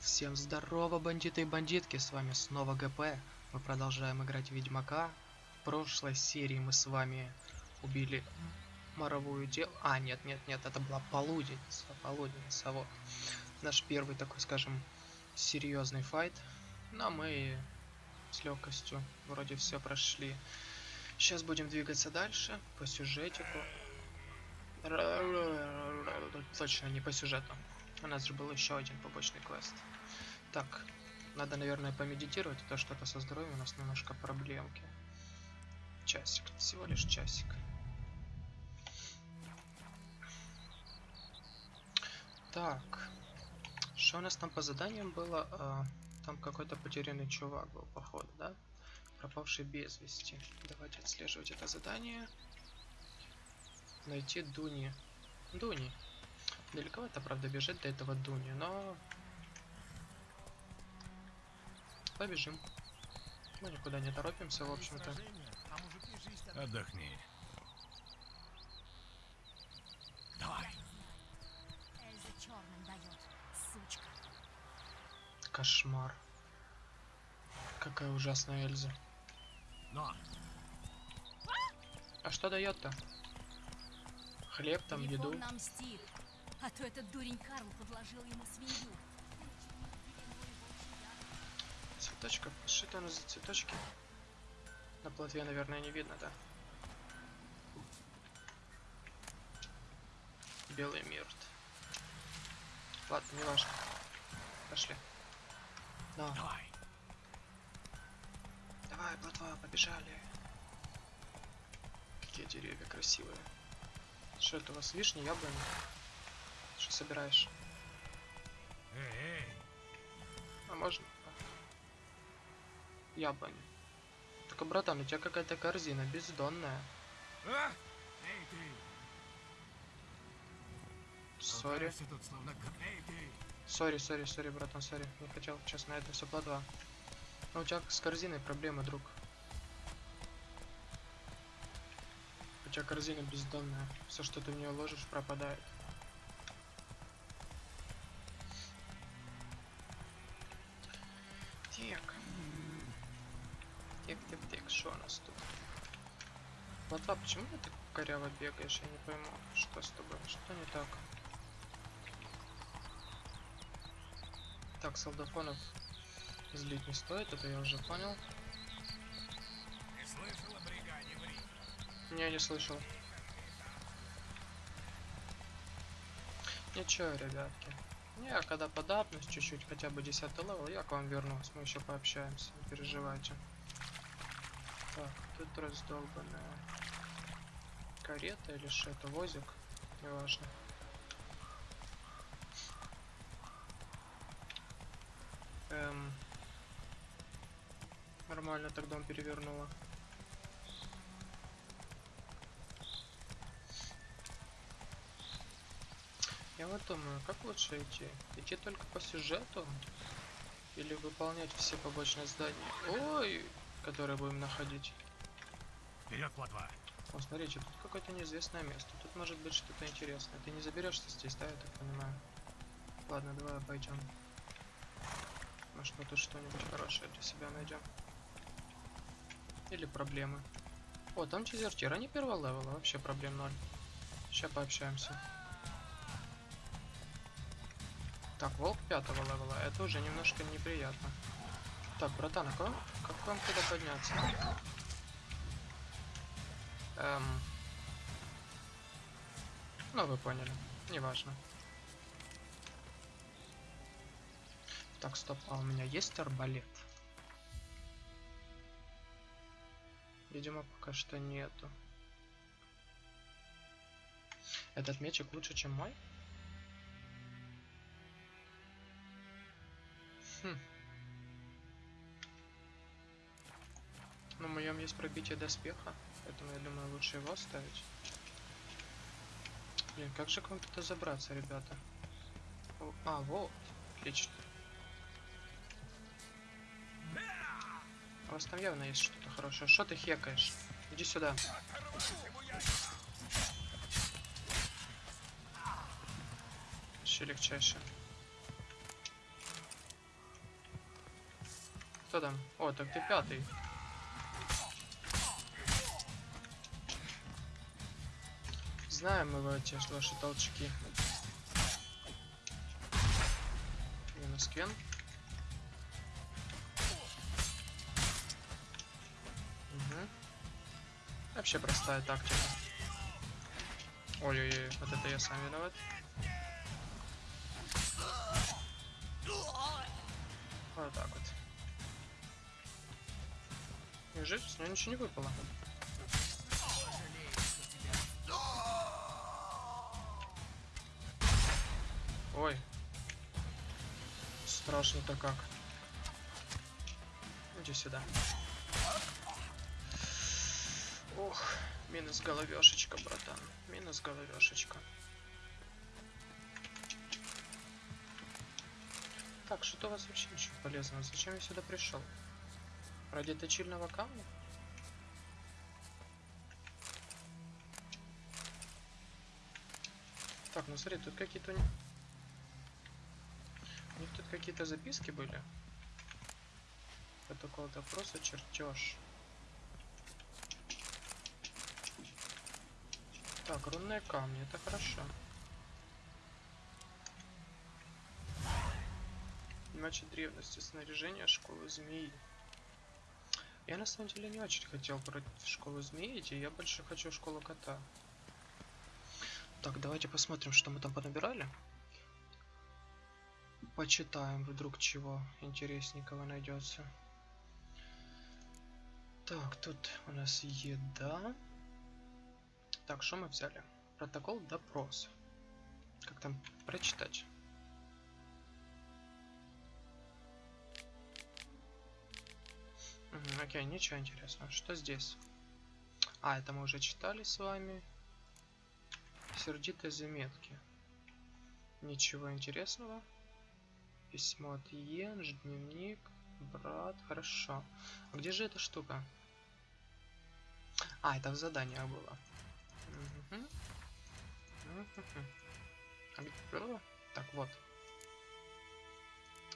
Всем здорово, бандиты и бандитки, с вами снова ГП. Мы продолжаем играть в Ведьмака. В прошлой серии мы с вами убили моровую дел... А, нет, нет, нет, это была полуденница, полуденница, вот. Наш первый такой, скажем, серьезный файт. Но мы с легкостью вроде все прошли. Сейчас будем двигаться дальше по сюжетику. Точно не по сюжету. У нас же был еще один побочный квест. Так, надо, наверное, помедитировать, а то что-то со здоровьем у нас немножко проблемки. Часик, всего лишь часик. Так, что у нас там по заданиям было? А, там какой-то потерянный чувак был, походу, да? Пропавший без вести. Давайте отслеживать это задание. Найти Дуни. Дуни. Далековато, правда, бежать до этого Дуни, но... Побежим. Мы никуда не торопимся, в общем-то. Отдохни. Давай. Эльза черным дает, сучка. Кошмар. Какая ужасная Эльза. Но. А что дает-то? Хлеб, там, еду. нам мстит. А то этот дурень Карл подложил ему свинью. Цветочка. Что у нас за цветочки? На плотве, наверное, не видно, да? Белый мирт. Ладно, не важно. Пошли. Да. Давай. Давай, плотва, побежали. Какие деревья красивые. Что это у вас, вишни, яблони? Что собираешь? А можно? Яблони. Только, братан, у тебя какая-то корзина бездонная. Sorry. Sorry, sorry, sorry, братан, sorry. Не хотел, честно, это все плотва. Но у тебя с корзиной проблемы, друг. У тебя корзина бездонная. Все, что ты в нее ложишь, пропадает. Коряво бегаешь? Я не пойму, что с тобой, что не так? Так, солдафонов злить не стоит, это я уже понял. Ты слышал о бригаде в Риме? Не, не слышал. Ничего, ребятки. Не, а когда подапнусь чуть-чуть, хотя бы 10 level, я к вам вернусь, мы еще пообщаемся, не переживайте. Так, тут раздолбанная карета или что это, возик, неважно. Эм, нормально так дом перевернула. Я вот думаю, как лучше идти? Идти только по сюжету? Или выполнять все побочные здания? Ой, которые будем находить. Вперед, плотва. О, смотрите, тут какое-то неизвестное место. Тут может быть что-то интересное. Ты не заберешься здесь, да, я так понимаю? Ладно, давай пойдем. Может мы тут что-нибудь хорошее для себя найдем. Или проблемы. О, там дезертир, они первого левела, вообще проблем ноль. Сейчас пообщаемся. Так, волк пятого левела, это уже немножко неприятно. Так, братан, а как, как вам туда подняться? Эм... Ну, вы поняли. Неважно. Так, стоп, а у меня есть арбалет? Видимо, пока что нету. Этот мечик лучше, чем мой? Хм. На моем есть пробитие доспеха, поэтому я думаю лучше его оставить. Блин, как же к вам туда забраться, ребята? А, вот, отлично. У вас там явно есть что-то хорошее. Что ты хекаешь? Иди сюда. Вообще легчайше. Кто там? О, так ты пятый. Знаем мы эти ваши толчки. Минус кен. Мгм. Вообще простая тактика. Ой-ой-ой, вот это я сам виноват. Вот так вот. Неужели с него ничего не выпало? Ой. Страшно-то как. Иди сюда. Ох, минус головешечка, братан. Минус головешечка. Так, что у вас вообще ничего полезного? Зачем я сюда пришел? Ради точильного камня? Так, ну смотри, тут какие-то... у них- У них тут какие-то записки были. Протокол допроса, чертеж. Так, рунные камни, это хорошо. Иначе древности снаряжения школы змеи. Я на самом деле не очень хотел против школы змеи идти, я больше хочу школу кота. Так, давайте посмотрим, что мы там понабирали. Почитаем, вдруг чего интересненького найдется. Так, тут у нас еда. Так, что мы взяли? Протокол допрос. Как там прочитать? Мгм, окей, ничего интересного. Что здесь? А, это мы уже читали с вами. Сердитые заметки. Ничего интересного. Письмо от Йенж, дневник, брат, хорошо. А где же эта штука? А, это в заданиях было. Мгм. Мгм. А было? Так, вот.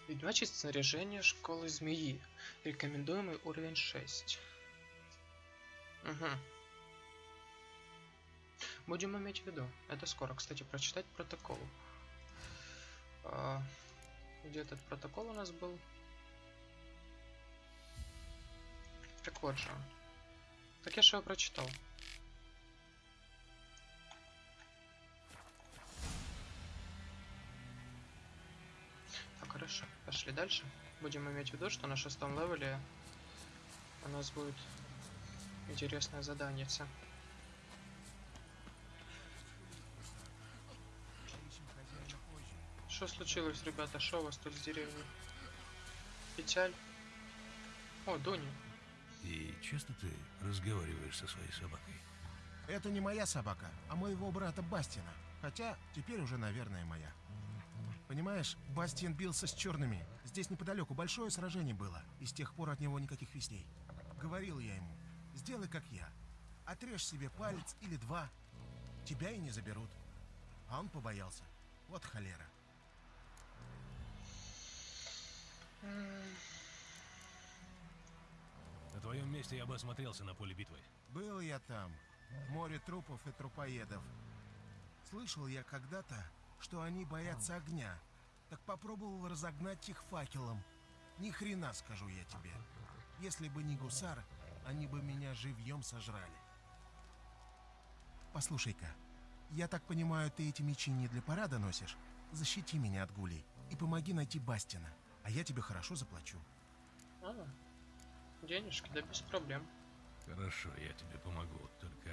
Ведьмачье снаряжение школы змеи. Рекомендуемый уровень 6. Угу. Будем иметь в виду. Это скоро. Кстати, прочитать протокол. А, где этот протокол у нас был? Так вот же. Так я же его прочитал. Так, хорошо. Пошли дальше. Будем иметь в виду, что на шестом левеле у нас будет интересное задание. Что случилось, ребята? Что у вас тут с деревней? Печаль? О, Дони. И часто ты разговариваешь со своей собакой? Это не моя собака, а моего брата Бастина. Хотя теперь уже, наверное, моя. Понимаешь, Бастин бился с черными. Здесь неподалеку большое сражение было, и с тех пор от него никаких вестей. Говорил я ему, сделай как я. Отрежь себе палец или два. Тебя и не заберут. А он побоялся. Вот холера. На твоем месте я бы осмотрелся на поле битвы. Был я там. Море трупов и трупоедов. Слышал я когда-то, что они боятся огня. Так попробовал разогнать их факелом. Ни хрена, скажу я тебе. Если бы не гусар, они бы меня живьем сожрали. Послушай-ка, я так понимаю, ты эти мечи не для парада носишь? Защити меня от гулей и помоги найти Бастина, а я тебе хорошо заплачу. А, денежки, да без проблем. Хорошо, я тебе помогу. Только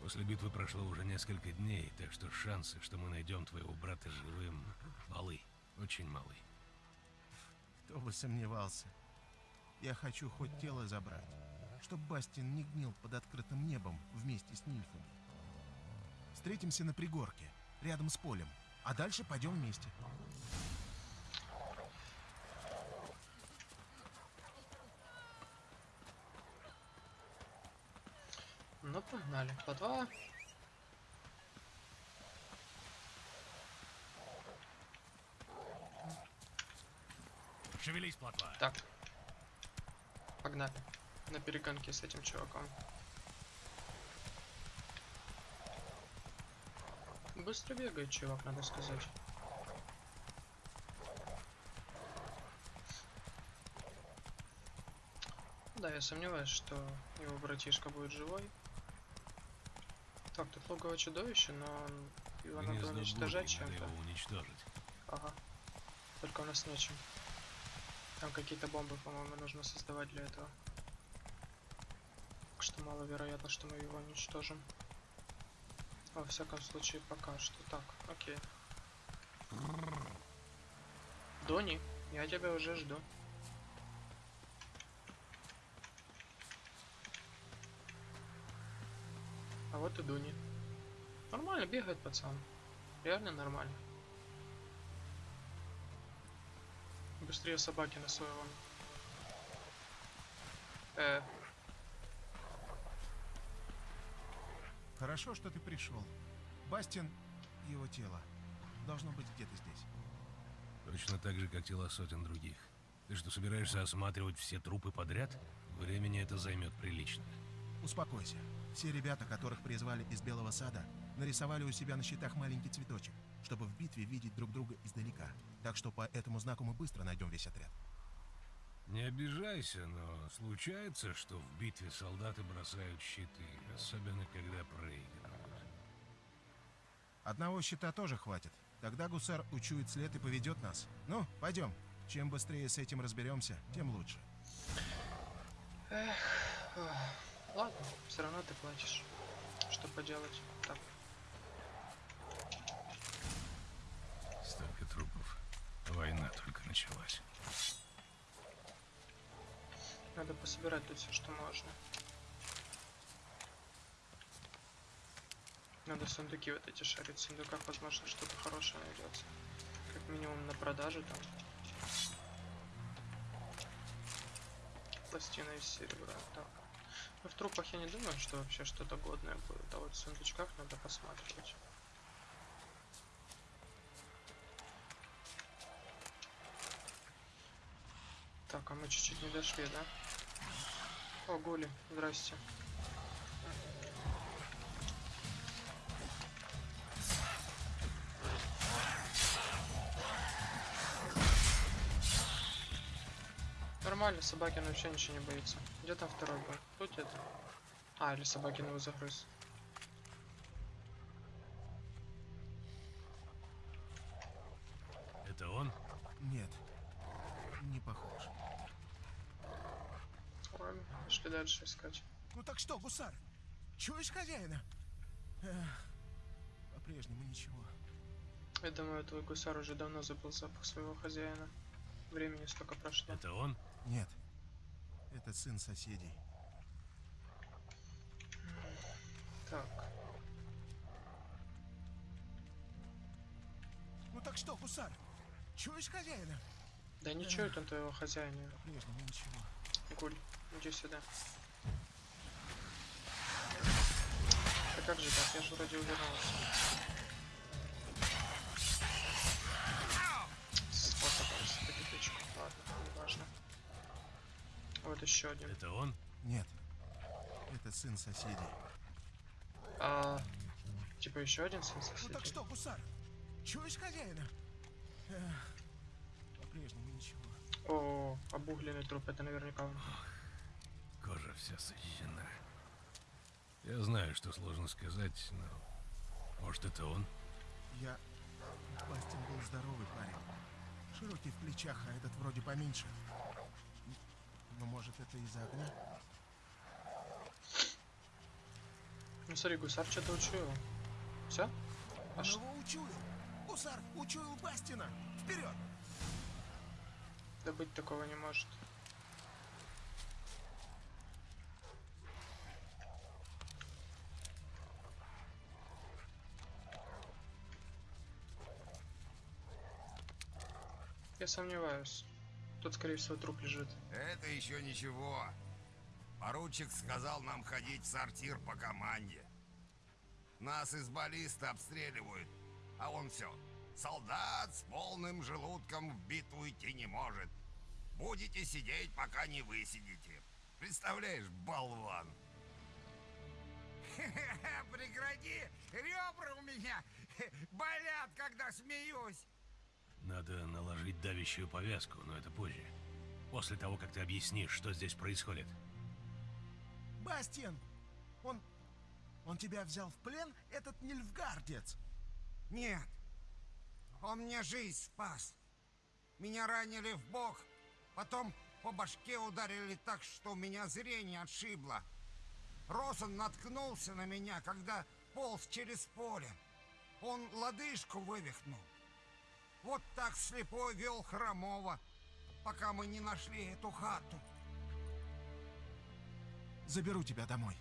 после битвы прошло уже несколько дней, так что шансы, что мы найдем твоего брата живым, малы. Очень малы. Кто бы сомневался. Я хочу хоть тело забрать, чтоб Бастин не гнил под открытым небом вместе с нильфами. Встретимся на пригорке, рядом с полем, а дальше пойдем вместе. Ну, погнали. По два. Шевелись, плотва. Так, Погнали. На перегонки с этим чуваком. Быстро бегает чувак, надо сказать. Да, я сомневаюсь, что его братишка будет живой. Так, тут логово чудовище, но его надо Гнездо уничтожать надо чем-то. его уничтожить. Ага. Только у нас нечем. Там какие-то бомбы, по-моему, нужно создавать для этого. Так что маловероятно, что мы его уничтожим. Во всяком случае, пока что. Так, окей. Дони, я тебя уже жду. Вот и Дуни. Нормально бегает пацан. Реально нормально. Быстрее собаки на своего. Э, Хорошо, что ты пришел. Бастин, его тело, должно быть где-то здесь. Точно так же, как тела сотен других. Ты что, собираешься осматривать все трупы подряд? Времени это займет прилично. Успокойся. Все ребята, которых призвали из Белого Сада, нарисовали у себя на щитах маленький цветочек, чтобы в битве видеть друг друга издалека. Так что по этому знаку мы быстро найдем весь отряд. Не обижайся, но случается, что в битве солдаты бросают щиты, особенно когда проигрывают. Одного щита тоже хватит. Тогда гусар учует след и поведет нас. Ну, пойдем. Чем быстрее с этим разберемся, тем лучше. Ладно, все равно ты плачешь. Что поделать? Так, Столько трупов. Война только началась. надо пособирать тут все, что можно. Надо сундуки вот эти шарить. В сундуках, возможно, что-то хорошее найдется. Как минимум на продажу там. Пластина из серебра. Так. В трупах я не думаю, что вообще что-то годное будет. А вот в сундучках надо посматривать. Так, а мы чуть-чуть не дошли, да? О, Гули, здрасте. Нормально, Собакин вообще ничего не боится. Где там второй был? Тут это. А, или Собакин его загрыз. Это он? Нет, не похож. Ладно, пошли дальше искать. Ну так что, гусар? Чуешь хозяина? По-прежнему ничего. Я думаю, твой гусар уже давно забыл запах своего хозяина. Времени столько прошло. Это он? Нет, это сын соседей. Так, Ну так что, гусар? Чуешь хозяина? да ничего там твоего хозяина. По-прежнему ничего. Гуль, иди сюда. Да как же так? Я же вроде увернулся. Вот еще один. Это он? Нет, это сын соседей. А, типа еще один сын Ну соседей? так что, гусар? Чуешь хозяина? По-прежнему ничего. О, обугленный труп, это наверняка он. Кожа вся сожжена. Я знаю, что сложно сказать, но... Может, это он? Я... Бастин был здоровый парень. Широкий в плечах, а этот вроде поменьше. Но может это из-за огня? Ну смотри, гусар что-то учуял. Все? А Он его учуял! Гусар учуял Бастина! Вперед! Да быть такого не может. Я сомневаюсь. Тут, скорее всего, труп лежит. Это еще ничего. Поручик сказал нам ходить в сортир по команде. Нас из баллиста обстреливают, а он все. Солдат с полным желудком в битву идти не может. Будете сидеть, пока не высидите. Представляешь, болван. Прекрати! Ребра у меня болят, когда смеюсь. Надо наложить давящую повязку, но это позже. После того, как ты объяснишь, что здесь происходит. Бастиан! Он... Он тебя взял в плен, этот нильфгардец? Нет. Он мне жизнь спас. Меня ранили в бок, потом по башке ударили так, что у меня зрение отшибло. Росон наткнулся на меня, когда полз через поле. Он лодыжку вывихнул. Вот так слепой вел Хромова, пока мы не нашли эту хату. Заберу тебя домой.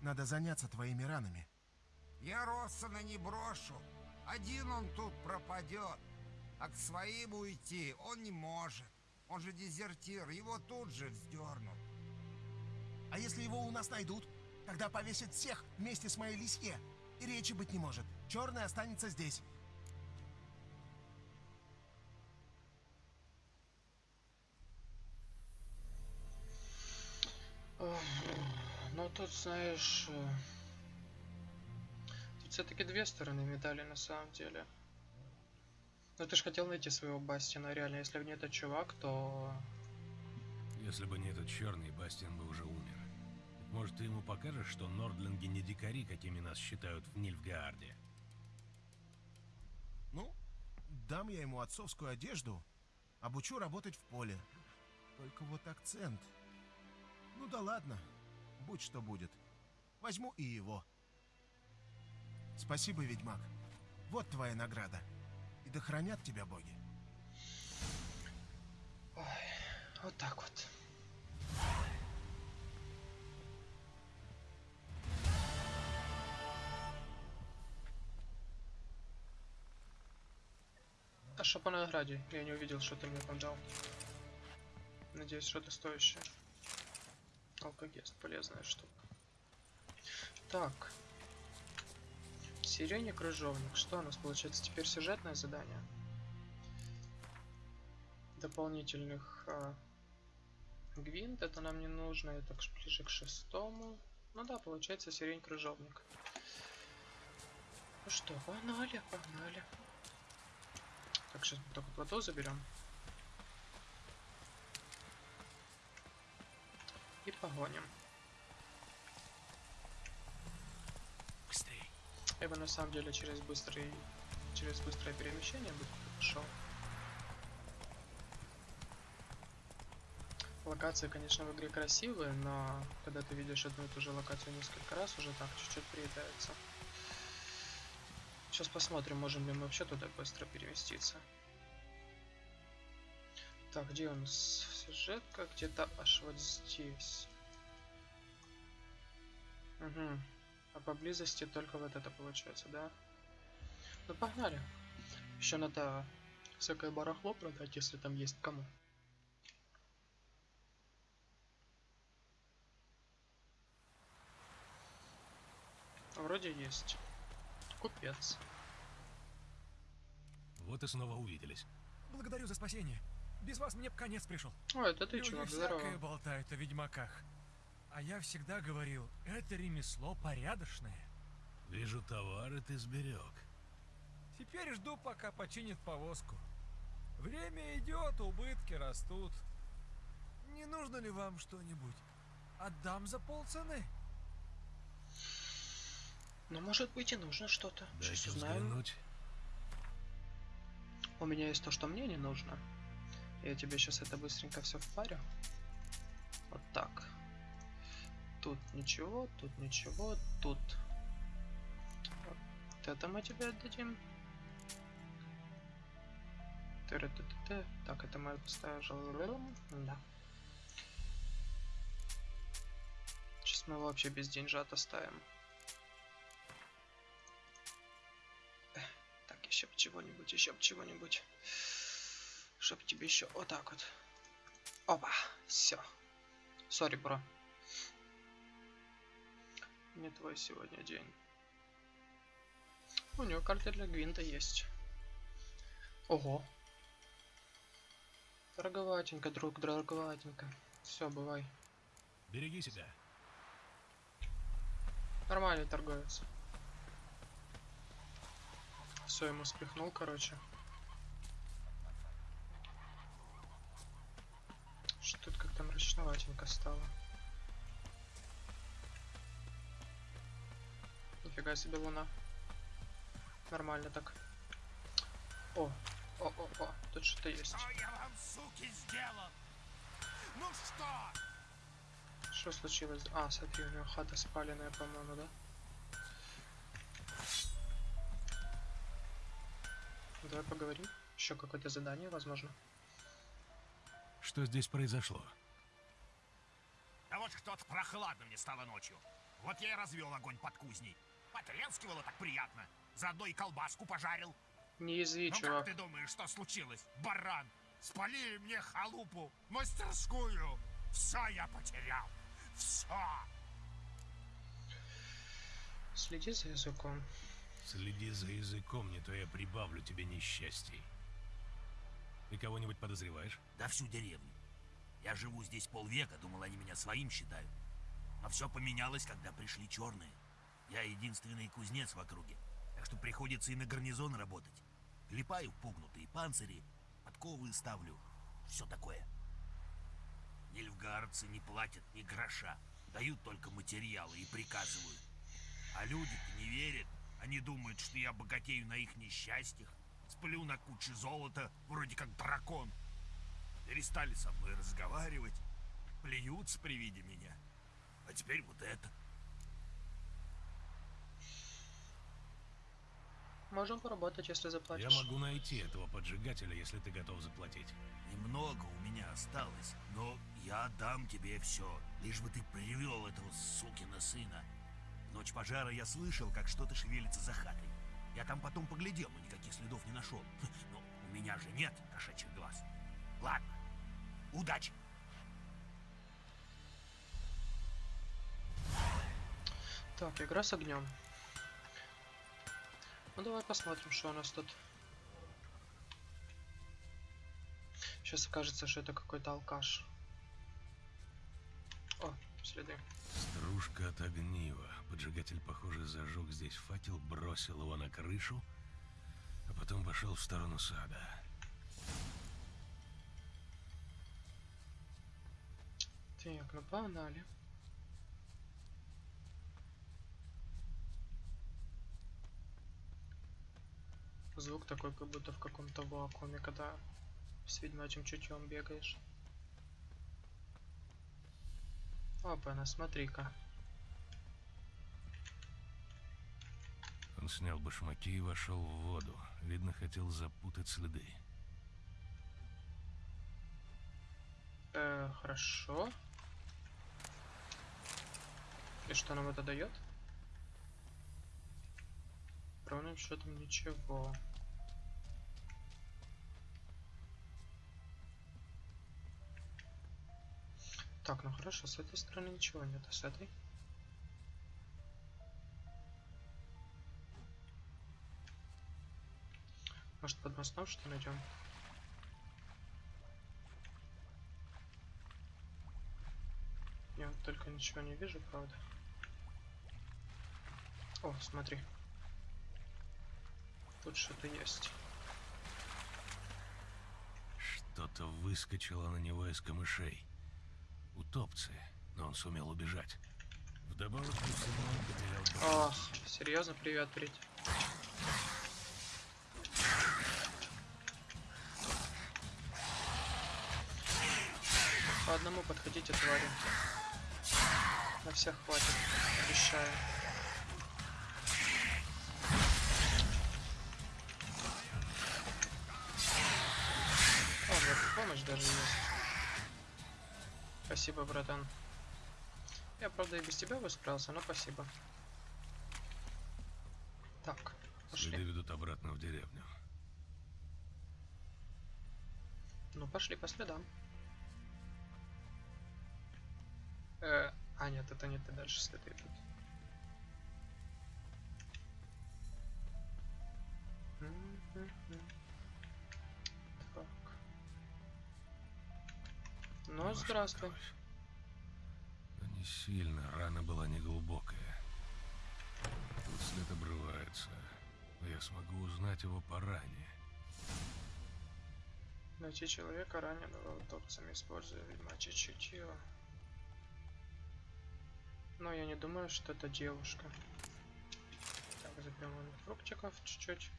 Надо заняться твоими ранами. Я Россона не брошу. Один он тут пропадет. А к своим уйти он не может. Он же дезертир, его тут же вздернут. А если его у нас найдут? Тогда повесят всех вместе с моей лисье. И речи быть не может. Черный останется здесь. Ну тут, знаешь, э, тут все-таки две стороны медали на самом деле. Но ты же хотел найти своего Бастина, реально, если бы не этот чувак, то... Если бы не этот черный, Бастиан бы уже умер. Может, ты ему покажешь, что нордлинги не дикари, какими нас считают в Нильфгаарде? Ну, дам я ему отцовскую одежду, обучу работать в поле. Только вот акцент. Ну да ладно, будь что будет. Возьму и его. Спасибо, ведьмак. Вот твоя награда. И да хранят тебя боги. Вот так вот. А что по награде? Я не увидел, что ты мне там дал. Надеюсь, что-то стоящее. Алкогест, полезная штука. Так. Сирене крыжовник. Что у нас получается? Теперь сюжетное задание. Дополнительных а, гвинт. Это нам не нужно. Это ближе к шестому. Ну да, получается сирень крыжовник. Ну что, погнали, погнали. Так, сейчас мы только плато заберем. И погоним. Быстрей. Я бы на самом деле через быстрый через быстрое перемещение бы пошел. Локации, конечно, в игре красивые, но когда ты видишь одну и ту же локацию несколько раз, уже так чуть-чуть приедается. Сейчас посмотрим, можем ли мы вообще туда быстро переместиться. Так, где у нас сюжетка? Где-то аж вот здесь. Угу. А поблизости только вот это получается, да? Ну погнали. Еще надо всякое барахло продать, если там есть кому. Вроде есть. Купец. Вот и снова увиделись. Благодарю за спасение. Без вас мне б конец пришел. О, это ты, Люди чувак, здорово. болтают о ведьмаках. А я всегда говорил, это ремесло порядочное. Вижу, товары ты сберег. Теперь жду, пока починит повозку. Время идет, убытки растут. Не нужно ли вам что-нибудь? Отдам за полцены. Ну, может быть, и нужно что-то. Сейчас узнаем. взглянуть. У меня есть то, что мне не нужно. Я тебе сейчас это быстренько все впарю. Вот так. Тут ничего, тут ничего, тут. Вот это мы тебе отдадим. Так, это мы поставим. Да. Сейчас мы вообще без деньжат оставим. Так, еще чего-нибудь, еще чего-нибудь. Чтоб тебе еще вот так вот. Опа, все. Сори, бро. Не твой сегодня день. У него карта для Гвинта есть. Ого. Дороговатенько, друг, дороговатенько. Все, бывай. Береги себя. Нормальный торговец. Все ему спихнул, короче. Что-то как-то мрачноватенько стало. Нифига себе луна. Нормально так. О, о, о, о, тут что-то есть. Что я вам, суки, сделал? Ну что? Что случилось? А, смотри, у него хата спаленная, по-моему, да? Давай поговорим. Еще какое-то задание, возможно. Что здесь произошло? А вот что-то прохладно мне стало ночью. Вот я и развел огонь под кузней. Потрескивало так приятно. Заодно и колбаску пожарил. Не язви, ну чувак. как ты думаешь, что случилось? Баран! Спалили мне халупу, мастерскую. Все я потерял. Все. Следи за языком. Следи за языком, не то я прибавлю тебе несчастий. Ты кого-нибудь подозреваешь? Да всю деревню. Я живу здесь полвека, думал, они меня своим считают. Но все поменялось, когда пришли черные. Я единственный кузнец в округе, так что приходится и на гарнизон работать. Клепаю пугнутые панцири, подковы ставлю, все такое. Нильфгардцы не платят ни гроша, дают только материалы и приказывают. А люди-то не верят, они думают, что я богатею на их несчастьях, сплю на куче золота, вроде как дракон. Перестали со мной разговаривать, плюются при виде меня. А теперь вот это. Можем поработать, если Я заплатишь. могу найти этого поджигателя, если ты готов заплатить. Немного у меня осталось, но я отдам тебе все, лишь бы ты привел этого сукина сына. В ночь пожара я слышал, как что-то шевелится за хатой. Я там потом поглядел, но никаких следов не нашел. Но у меня же нет кошачьих глаз. Ладно, удачи. Так, игра с огнем. Ну давай посмотрим, что у нас тут. Сейчас окажется, что это какой-то алкаш. Следы. Стружка от огнива. Поджигатель, похоже, зажег здесь факел, бросил его на крышу, а потом пошел в сторону сада. Так, ну погнали. Звук такой, как будто в каком-то вакууме, когда с ведьмачьим чутьем бегаешь. Опа, на смотри-ка. Он снял башмаки и вошел в воду. Видно, хотел запутать следы. Э, хорошо. И что нам это дает? Ровным счетом ничего. Так, ну хорошо, с этой стороны ничего нет, а с этой? Может под мостом что найдем? Я вот только ничего не вижу, правда. О, смотри. Тут что-то есть. Что-то выскочило на него из камышей. Утопцы, но он сумел убежать. Вдобавок он потерял башмаки. серьезно, привет, Прить. По одному подходите, твари. На всех хватит, обещаю. О, вот помощь даже есть. Спасибо, братан. Я, правда, и без тебя бы справился, но спасибо. Так, пошли. Следы ведут обратно в деревню. Ну, пошли по следам. Э, а, нет, это не ты, дальше следы идут. Мгм. Ну, здравствуй. кровь. сильно, рана была неглубокая. Тут след обрывается. но Я смогу узнать его по ране. Найти человека, раненого утопцами, используя ведьмачье чутье. Но я не думаю, что это девушка. Так, заберем фруктиков чуть-чуть.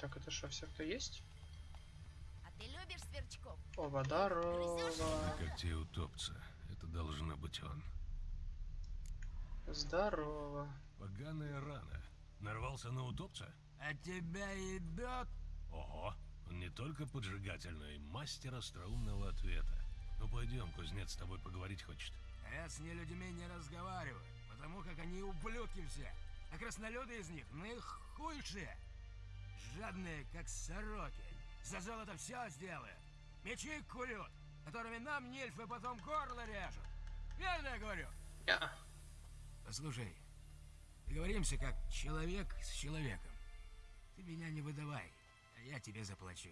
Так, это что, все, кто есть? А ты любишь сверчков? Оба, здорово. Когтей утопца. Это должно быть он. Здорово. Поганая рана. Нарвался на утопца? А тебя ебет? Ого, он не только поджигатель, но и мастер остроумного ответа. Ну пойдем, кузнец с тобой поговорить хочет. А я с нелюдьми не разговариваю, потому как они ублюдки все. А краснолюды из них наихуйшие. Жадные, как сороки. За золото все сделают. Мечи курют, которыми нам нильфы потом горло режут. Верно я говорю? Я. Послушай, договоримся как человек с человеком. Ты меня не выдавай, а я тебе заплачу.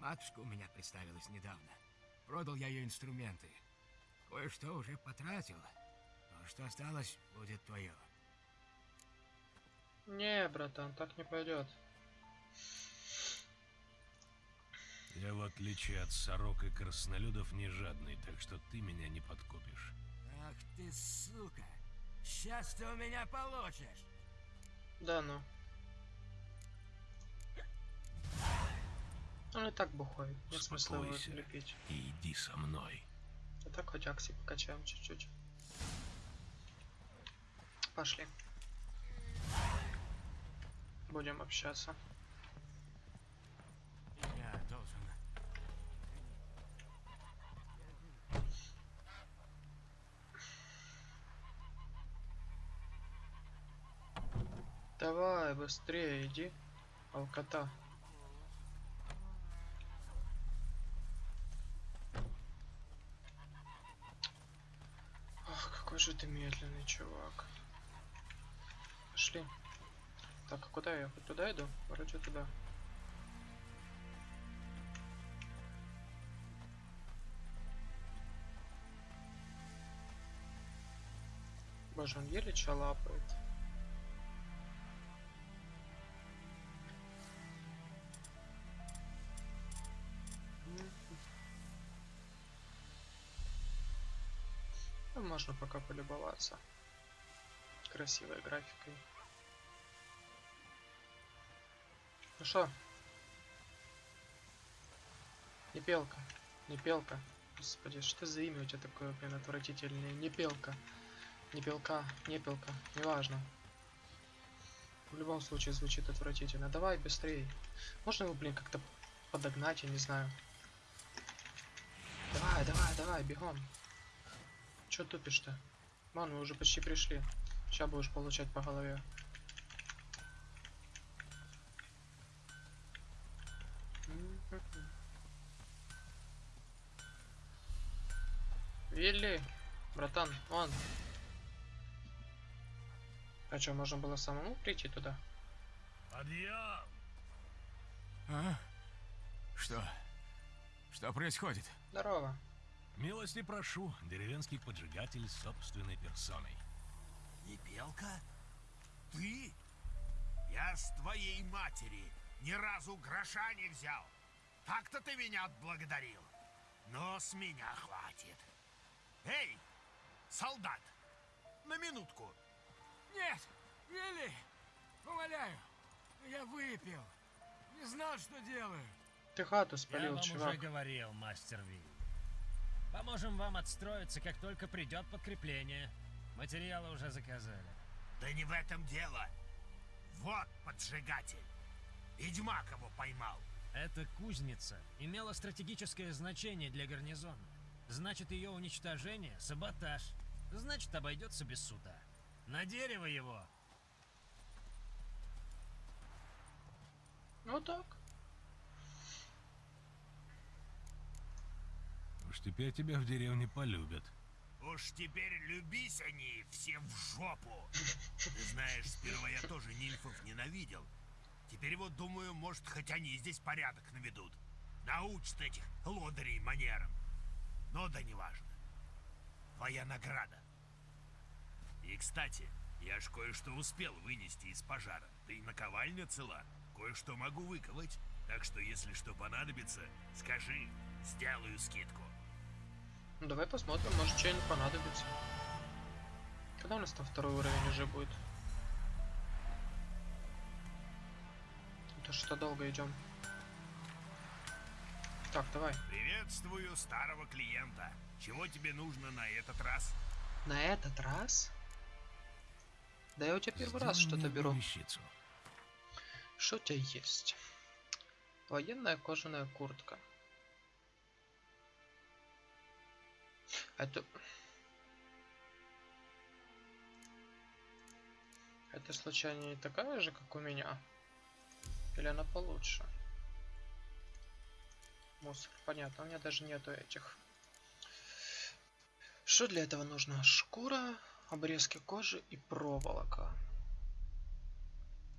Матушка у меня представилась недавно. Продал я ее инструменты. Кое-что уже потратил. То, что осталось, будет твое. Не, братан, так не пойдет. Я, в отличие от сорок и краснолюдов, не жадный, так что ты меня не подкупишь. Ах ты, сука! Сейчас ты у меня получишь! Да ну. Он и так бухой. Нет смысла его. И иди со мной. А так хоть акции покачаем чуть-чуть. Пошли. Будем общаться. Я должен... Давай, быстрее иди. Алкота. Ах, какой же ты медленный, чувак. Пошли. Так, а куда я? Хоть туда иду? Вроде туда. Боже, он еле ча можно пока полюбоваться красивой графикой. Ну что? Непелка. Непелка. Господи, что за имя у тебя такое, блин, отвратительное? Непелка. Непелка, непелка, неважно. В любом случае звучит отвратительно. Давай быстрее. Можно его, блин, как-то подогнать, я не знаю. Давай, давай, давай, бегом. Чё тупишь-то? Ман, мы уже почти пришли. Сейчас будешь получать по голове. Вилли, братан, он. А что, можно было самому прийти туда? Подъем! А? Что? Что происходит? Здорово. Милости прошу, деревенский поджигатель собственной персоной. Непелка? Ты? Я с твоей матери ни разу гроша не взял. Так-то ты меня отблагодарил. Но с меня хватит. Эй, солдат, на минутку. Нет! Вилли! Умоляю! Я выпил! Не знал, что делаю! Ты хату Я спалил, вам чувак. уже говорил, мастер Ви. Поможем вам отстроиться, как только придет подкрепление. Материалы уже заказали. Да не в этом дело. Вот поджигатель. Ведьмак его поймал. Эта кузница имела стратегическое значение для гарнизона. Значит, ее уничтожение — саботаж. Значит, обойдется без суда. На дерево его! Ну так. Уж теперь тебя в деревне полюбят. Уж теперь любись они все в жопу. Ты знаешь, сперва я тоже нильфов ненавидел. Теперь вот думаю, может, хоть они здесь порядок наведут. Научит этих лодырей манерам. Но да неважно. Твоя награда. И, кстати, я ж кое-что успел вынести из пожара. Да и наковальня цела. Кое-что могу выковать. Так что, если что понадобится, скажи, сделаю скидку. Ну, давай посмотрим, может что-нибудь понадобится. Когда у нас там второй уровень уже будет? Это что долго идем? Так, давай. Приветствую старого клиента. Чего тебе нужно на этот раз? На этот раз? Да я у тебя первый раз Сделай мне что-то беру. вещицу. Что у тебя есть? Военная кожаная куртка. Это... Это случайно не такая же, как у меня? Или она получше? Мусор, понятно, у меня даже нету этих. Что для этого нужно? Шкура, обрезки кожи и проволока.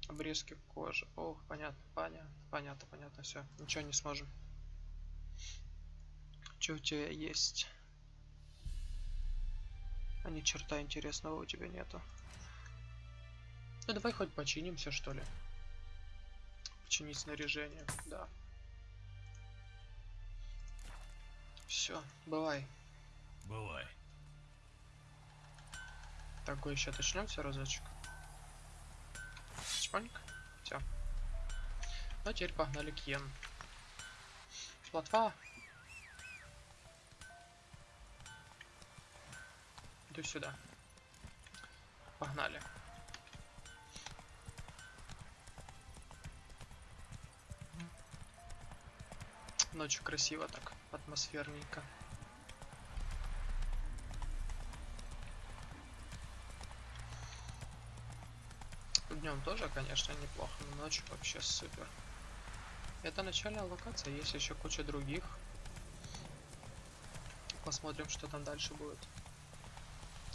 Обрезки кожи. Ох, понятно, понятно, понятно, понятно, все. Ничего не сможем. Что у тебя есть? А ни черта интересного у тебя нету. Ну давай хоть починимся, что ли. Починить снаряжение, да. Все, бывай. Бывай. Так, еще точнемся разочек. Чпоньк. Все. Ну, а теперь погнали к Йен. Плотва. Иди сюда. Погнали. Ночью красиво так, атмосферненько. Днем тоже, конечно, неплохо, но ночью вообще супер. Это начальная локация, есть еще куча других. Посмотрим, что там дальше будет.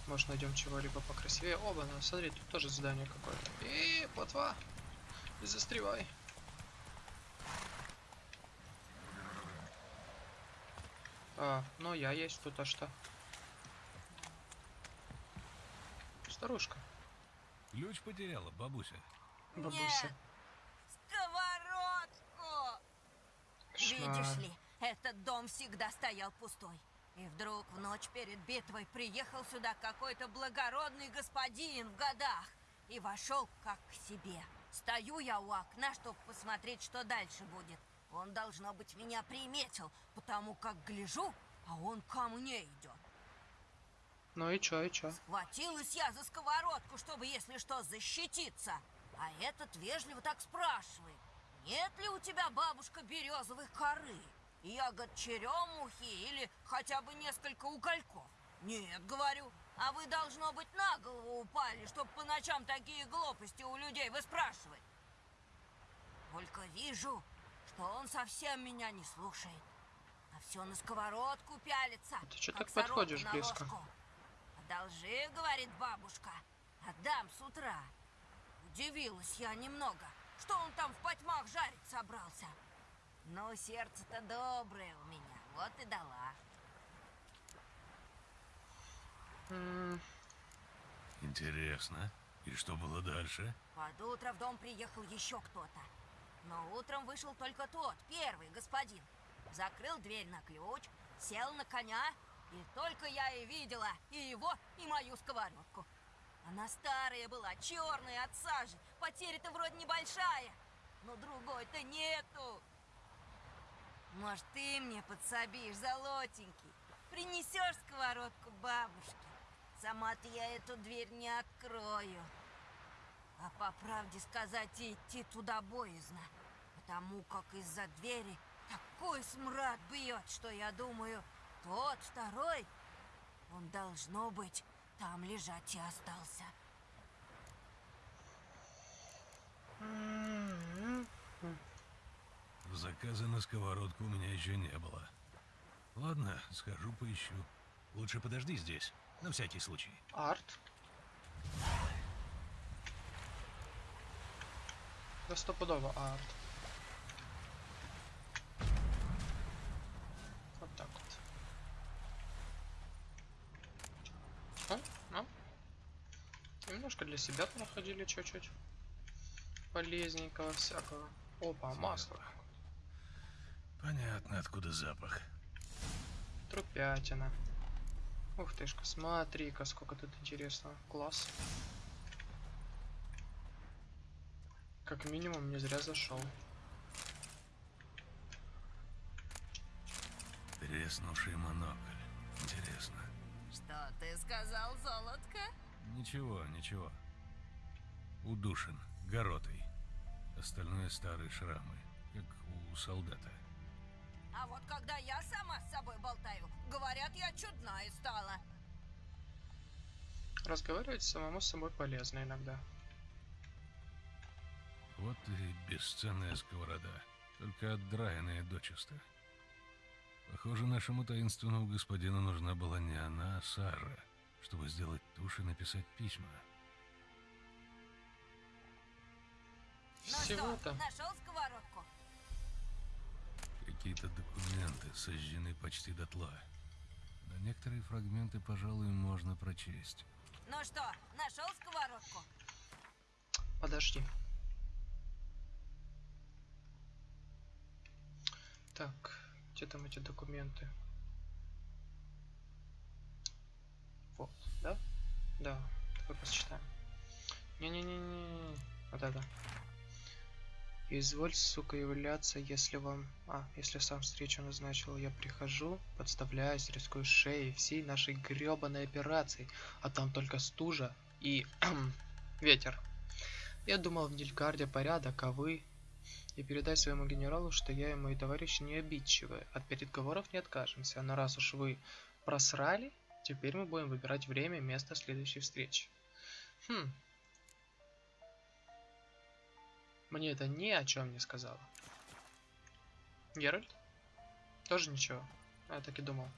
Может найдем чего-либо покрасивее. Оба, ну смотри, тут тоже здание какое-то. И плотва. Не застревай. А, ну я есть тут, а что? Старушка. Ключ потеряла, бабуся. Бабуся. Нет. Сковородку! Кошмар. Видишь ли, этот дом всегда стоял пустой. И вдруг в ночь перед битвой приехал сюда какой-то благородный господин в годах и вошел как к себе. Стою я у окна, чтобы посмотреть, что дальше будет. Он, должно быть, меня приметил, потому как гляжу, а он ко мне идет. Ну и чё, и чё? Схватилась я за сковородку, чтобы, если что, защититься. А этот вежливо так спрашивает. Нет ли у тебя, бабушка, березовой коры? Ягод черемухи или хотя бы несколько угольков? Нет, говорю. А вы, должно быть, на голову упали, чтобы по ночам такие глупости у людей выспрашивать. Только вижу, что он совсем меня не слушает. А все на сковородку пялится. Ты как так подходишь близко? Одолжи, говорит бабушка. Отдам с утра. Удивилась я немного, что он там в потьмах жарить собрался. Но сердце-то доброе у меня, вот и дала. Интересно. И что было дальше? Под утро в дом приехал еще кто-то. Но утром вышел только тот, первый господин. Закрыл дверь на ключ, сел на коня, и только я и видела и его, и мою сковородку. Она старая была, черная от сажи, потеря-то вроде небольшая, но другой-то нету. Может, ты мне подсобишь, золотенький, принесешь сковородку бабушке? Сама-то я эту дверь не открою. А по правде сказать, и идти туда боязно. Потому как из-за двери такой смрад бьет, что я думаю, тот второй, он должно быть там лежать и остался. Заказа на сковородку у меня еще не было. Ладно, схожу поищу. Лучше подожди здесь, на всякий случай. Арт. Да стопудово арт. Вот так вот. О, ну. Немножко для себя проходили чуть-чуть. Полезненького всякого. Опа, масло. Понятно, откуда запах. Трупятина. Ух тышка, смотри-ка, сколько тут интересного. Класс. Как минимум, не зря зашел. Треснувший монокль. Интересно. Что ты сказал, золотко? Ничего, ничего. Удушен, горотой. Остальное старые шрамы, как у солдата. А вот когда я сама с собой болтаю, говорят, я чудная стала. Разговаривать самому с собой полезно иногда. Вот и бесценная сковорода, только отдраенная дочисто. Похоже, нашему таинственному господину нужна была не она, а Сара, чтобы сделать тушь и написать письма. Ну Всего-то. что, нашел сковородку? Какие-то документы сожжены почти дотла. Но некоторые фрагменты, пожалуй, можно прочесть. Ну что, нашел сковородку? Подожди. Так, где там эти документы? Вот, да? Да, давай посчитаем. Не-не-не-не, вот это. Изволь, сука, являться, если вам... А, если сам встречу назначил, я прихожу, подставляюсь, рискую шеей всей нашей гребаной операции, а там только стужа и... ветер. Я думал в Нильгарде порядок, а вы... И передай своему генералу, что я и мои товарищи не обидчивы. От переговоров не откажемся. Но раз уж вы просрали, теперь мы будем выбирать время и место следующей встречи. Хм. Мне это ни о чем не сказала. Геральт? Тоже ничего. Я так и думал.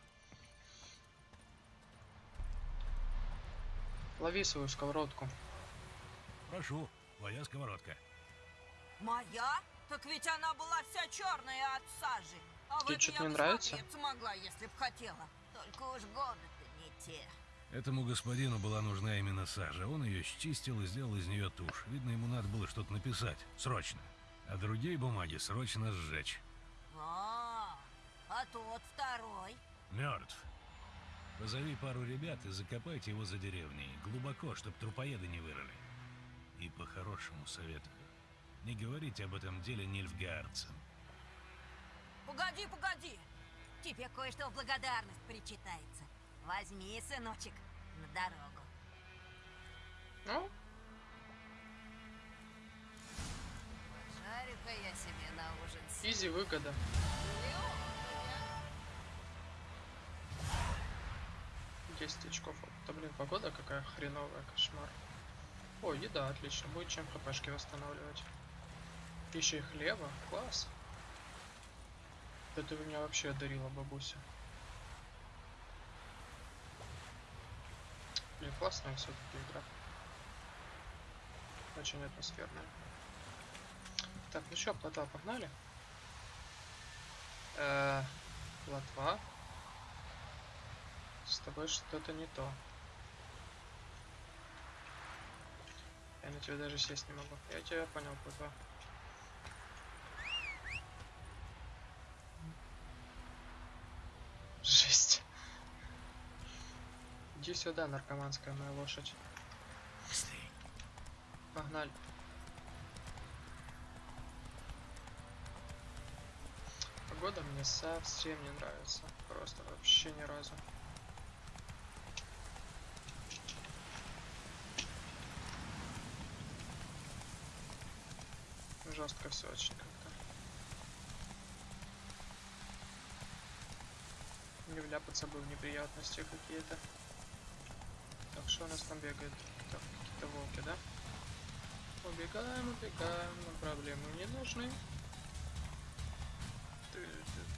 Лови свою сковородку. Прошу, твоя сковородка. Моя? Так ведь она была вся черная от сажи. А Тебе что-то не нравится? смотреться могла, если б хотела. Только уж годы-то не те. Этому господину была нужна именно сажа. Он ее счистил и сделал из нее тушь. Видно, ему надо было что-то написать. Срочно. А другие бумаги срочно сжечь. А, а тот второй? Мертв. Позови пару ребят и закопайте его за деревней. Глубоко, чтоб трупоеды не вырыли. И по-хорошему советую. Не говорите об этом деле нильфгаарцам. Погоди, погоди. Тебе кое-что в благодарность причитается. Возьми, сыночек, на дорогу. Ну, Жарю-ка я себе на ужин изи выгода. 10 очков. Да блин, погода какая хреновая, кошмар. О, еда, отлично. Будет чем хпшки восстанавливать. Еще и хлеба. Класс. Да ты меня вообще одарила, бабуся. Блин, классная все-таки игра. Очень атмосферная. Так, ну что, плотва, погнали? Э, плотва. С тобой что-то не то. Я на тебя даже сесть не могу. Я тебя понял, плотва. Иди сюда, наркоманская моя лошадь. Погнали. Погода мне совсем не нравится. Просто вообще ни разу. Жестко все очень как-то. Не вляпаться бы в неприятности какие-то. Что у нас там бегает? Какие-то волки, да? Убегаем, убегаем, но проблемы не нужны. Ты- ты-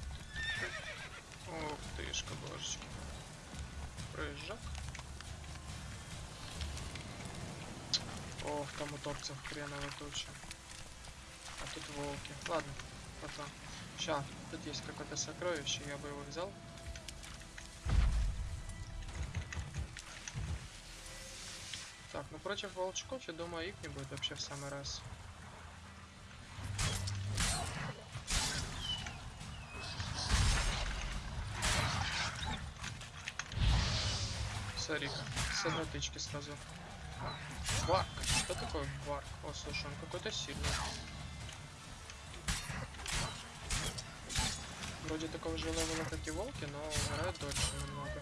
божечки. Прыжок. Ох, там утопцев хреново туча. А тут волки. Ладно, потом. Ща, тут есть какое-то сокровище, я бы его взял. Против волчков, я думаю, их не будет вообще в самый раз. Смотри-ка, с одной тычки сразу. Варк. Что такое варк? О, слушай, он какой-то сильный. Вроде такого же левела, как и волки, но умирает дольше немного.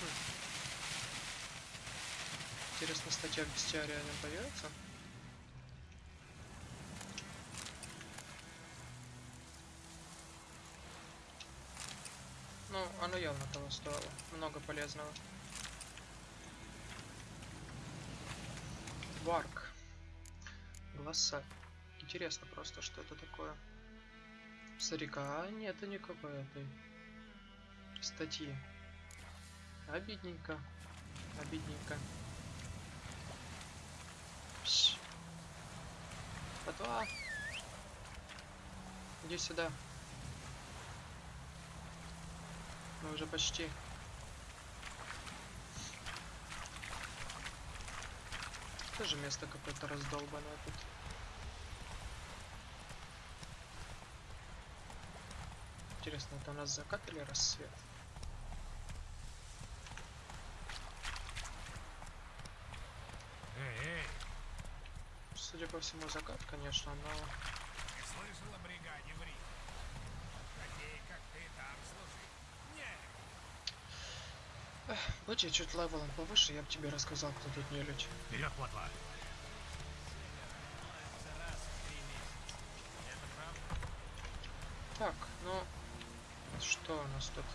Хм. Интересно, статья бестиария не появится? Ну, оно явно того стоило. Много полезного. Варк. Голоса. Интересно просто, что это такое. Смотри-ка, а нет никакой этой статьи. Обидненько. Обидненько. Пш. Потва. Иди сюда. Мы уже почти. Тоже место какое-то раздолбанное тут. Интересно, это у нас закат или рассвет? Эй, эй, Судя по всему, закат, конечно, но... ты слышал о бригаде в Риме? Такие, как ты, там служить. Не, Будь я чуть левелом повыше, я бы тебе рассказал, кто тут не людь. вперед, плотва. Так, ну... Что у нас тут?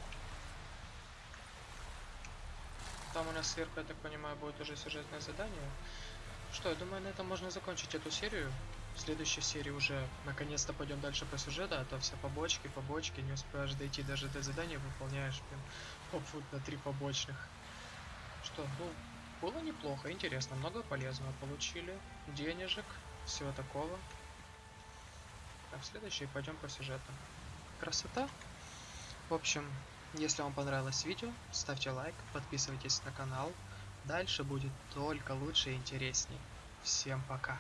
Там у нас сверху, я так понимаю, будет уже сюжетное задание. Что, я думаю, на этом можно закончить эту серию. В следующей серии уже наконец-то пойдем дальше по сюжету, а то все побочки, побочки, не успеваешь дойти даже до задания, выполняешь, блин, попфут на три побочных. Что, ну, было неплохо, интересно, много полезного получили, денежек, всего такого. Так, в следующий пойдем по сюжету. Красота. В общем, если вам понравилось видео, ставьте лайк, подписывайтесь на канал. Дальше будет только лучше и интересней. Всем пока.